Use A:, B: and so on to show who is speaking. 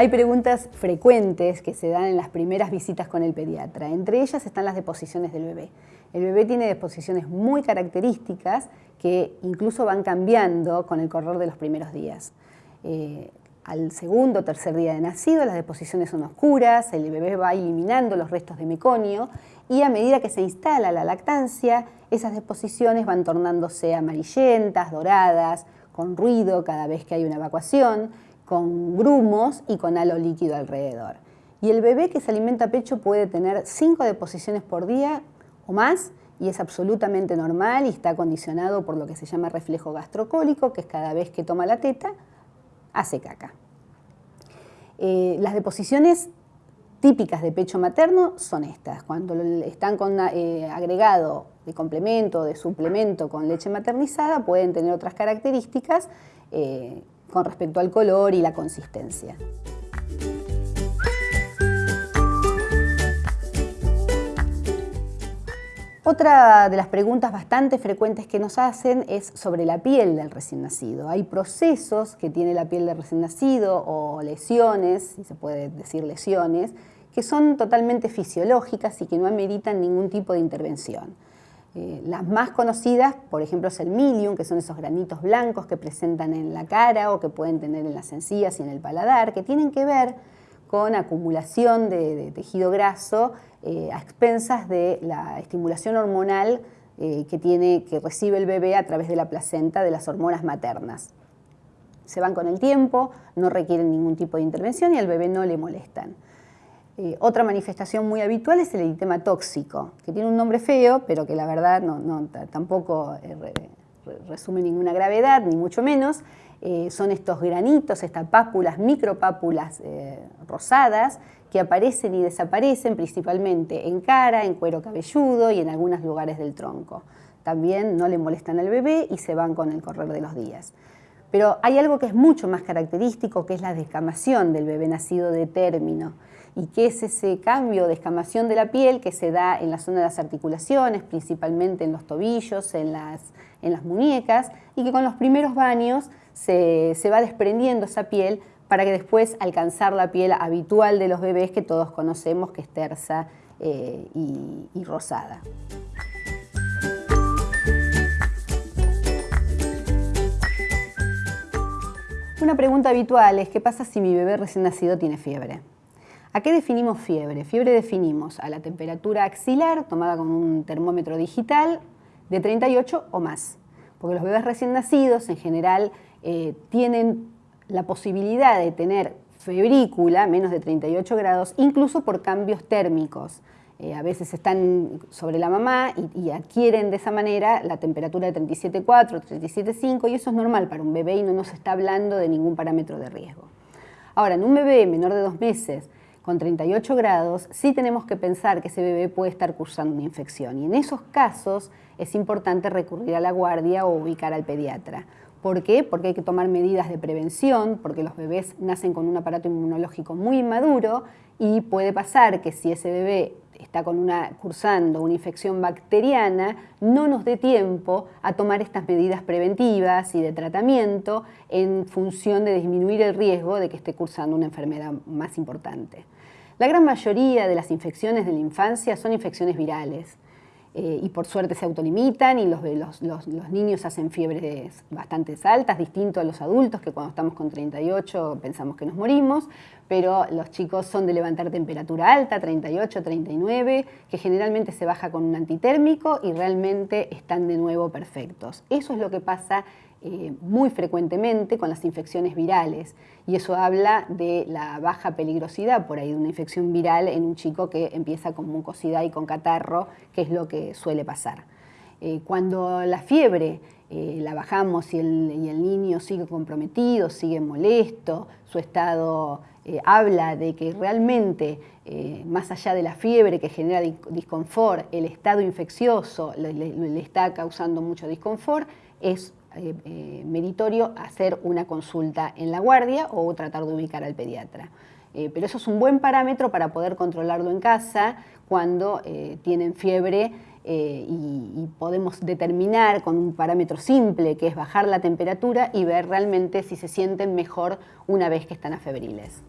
A: Hay preguntas frecuentes que se dan en las primeras visitas con el pediatra. Entre ellas están las deposiciones del bebé. El bebé tiene deposiciones muy características que incluso van cambiando con el correr de los primeros días. Eh, al segundo o tercer día de nacido las deposiciones son oscuras, el bebé va eliminando los restos de meconio y a medida que se instala la lactancia, esas deposiciones van tornándose amarillentas, doradas, con ruido cada vez que hay una evacuación, con grumos y con halo líquido alrededor. Y el bebé que se alimenta a pecho puede tener cinco deposiciones por día o más y es absolutamente normal y está condicionado por lo que se llama reflejo gastrocólico, que es cada vez que toma la teta, hace caca. Eh, las deposiciones típicas de pecho materno son estas, cuando están con eh, agregado de complemento, de suplemento con leche maternizada, pueden tener otras características eh, con respecto al color y la consistencia. Otra de las preguntas bastante frecuentes que nos hacen es sobre la piel del recién nacido. Hay procesos que tiene la piel del recién nacido o lesiones, si se puede decir lesiones, que son totalmente fisiológicas y que no ameritan ningún tipo de intervención. Eh, las más conocidas, por ejemplo, es el milium, que son esos granitos blancos que presentan en la cara o que pueden tener en las encías y en el paladar, que tienen que ver con acumulación de, tejido graso eh, a expensas de la estimulación hormonal eh, que, tiene, que recibe el bebé a través de la placenta de las hormonas maternas. Se van con el tiempo, no requieren ningún tipo de intervención y al bebé no le molestan. Eh, otra manifestación muy habitual es el eritema tóxico, que tiene un nombre feo, pero que la verdad no, tampoco eh, resume ninguna gravedad, ni mucho menos. Eh, son estos granitos, estas pápulas, micropápulas rosadas, que aparecen y desaparecen principalmente en cara, en cuero cabelludo y en algunos lugares del tronco. También no le molestan al bebé y se van con el correr de los días. Pero hay algo que es mucho más característico, que es la descamación del bebé nacido de término y que es ese cambio de escamación de la piel que se da en la zona de las articulaciones, principalmente en los tobillos, en las, en las muñecas, y que con los primeros baños se, va desprendiendo esa piel para que después alcanzar la piel habitual de los bebés que todos conocemos, que es tersa eh, y rosada. Una pregunta habitual es, ¿qué pasa si mi bebé recién nacido tiene fiebre? ¿A qué definimos fiebre? Fiebre definimos a la temperatura axilar tomada con un termómetro digital de 38 o más. Porque los bebés recién nacidos en general eh, tienen la posibilidad de tener febrícula, menos de 38 grados, incluso por cambios térmicos. Eh, a veces están sobre la mamá y, y, adquieren de esa manera la temperatura de 37,4, 37,5 y eso es normal para un bebé y no nos está hablando de ningún parámetro de riesgo. Ahora, en un bebé menor de dos meses con 38 grados, sí tenemos que pensar que ese bebé puede estar cursando una infección. Y en esos casos es importante recurrir a la guardia o ubicar al pediatra. ¿Por qué? Porque hay que tomar medidas de prevención, porque los bebés nacen con un aparato inmunológico muy inmaduro y puede pasar que si ese bebé está con una, cursando una infección bacteriana, no nos dé tiempo a tomar estas medidas preventivas y de tratamiento en función de disminuir el riesgo de que esté cursando una enfermedad más importante. La gran mayoría de las infecciones de la infancia son infecciones virales. Eh, y por suerte se autolimitan y los, los, niños hacen fiebres bastante altas, distinto a los adultos que cuando estamos con 38 pensamos que nos morimos, pero los chicos son de levantar temperatura alta, 38, 39, que generalmente se baja con un antitérmico y realmente están de nuevo perfectos. Eso es lo que pasa eh, muy frecuentemente con las infecciones virales y eso habla de la baja peligrosidad por ahí de una infección viral en un chico que empieza con mucosidad y con catarro, que es lo que suele pasar. Eh, cuando la fiebre eh, la bajamos y el, niño sigue comprometido, sigue molesto, su estado habla de que realmente, más allá de la fiebre que genera disconfort, el estado infeccioso le está causando mucho disconfort, es eh, eh, meritorio hacer una consulta en la guardia o tratar de ubicar al pediatra. Eh, pero eso es un buen parámetro para poder controlarlo en casa cuando tienen fiebre y, podemos determinar con un parámetro simple que es bajar la temperatura y ver realmente si se sienten mejor una vez que están afebriles.